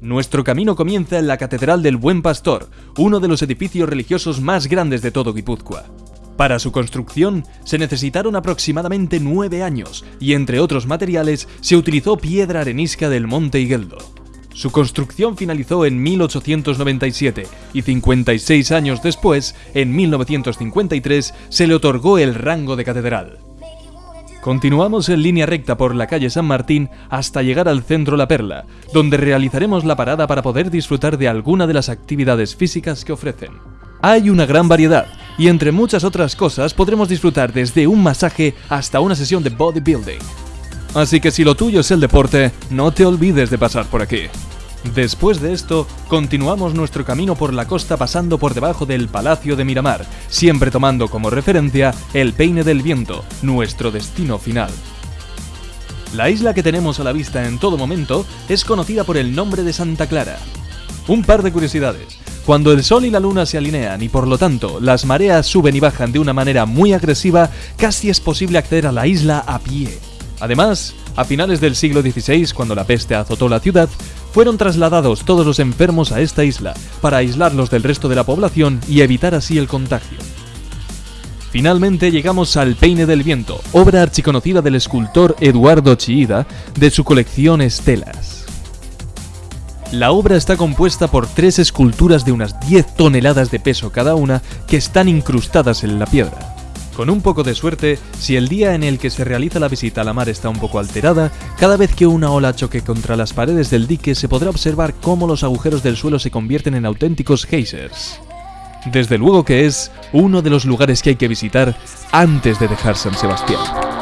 Nuestro camino comienza en la Catedral del Buen Pastor, uno de los edificios religiosos más grandes de todo Guipúzcoa. Para su construcción se necesitaron aproximadamente nueve años y entre otros materiales se utilizó piedra arenisca del Monte Higueldo. Su construcción finalizó en 1897 y 56 años después, en 1953, se le otorgó el rango de catedral. Continuamos en línea recta por la calle San Martín hasta llegar al centro La Perla, donde realizaremos la parada para poder disfrutar de alguna de las actividades físicas que ofrecen. Hay una gran variedad, y entre muchas otras cosas podremos disfrutar desde un masaje hasta una sesión de bodybuilding. Así que si lo tuyo es el deporte, no te olvides de pasar por aquí. Después de esto, continuamos nuestro camino por la costa pasando por debajo del Palacio de Miramar, siempre tomando como referencia el Peine del Viento, nuestro destino final. La isla que tenemos a la vista en todo momento es conocida por el nombre de Santa Clara. Un par de curiosidades. Cuando el Sol y la Luna se alinean y por lo tanto las mareas suben y bajan de una manera muy agresiva, casi es posible acceder a la isla a pie. Además, a finales del siglo XVI, cuando la peste azotó la ciudad, fueron trasladados todos los enfermos a esta isla para aislarlos del resto de la población y evitar así el contagio. Finalmente llegamos al Peine del Viento, obra archiconocida del escultor Eduardo Chiida de su colección Estelas. La obra está compuesta por tres esculturas de unas 10 toneladas de peso cada una que están incrustadas en la piedra. Con un poco de suerte, si el día en el que se realiza la visita a la mar está un poco alterada, cada vez que una ola choque contra las paredes del dique se podrá observar cómo los agujeros del suelo se convierten en auténticos geysers. Desde luego que es uno de los lugares que hay que visitar antes de dejar San Sebastián.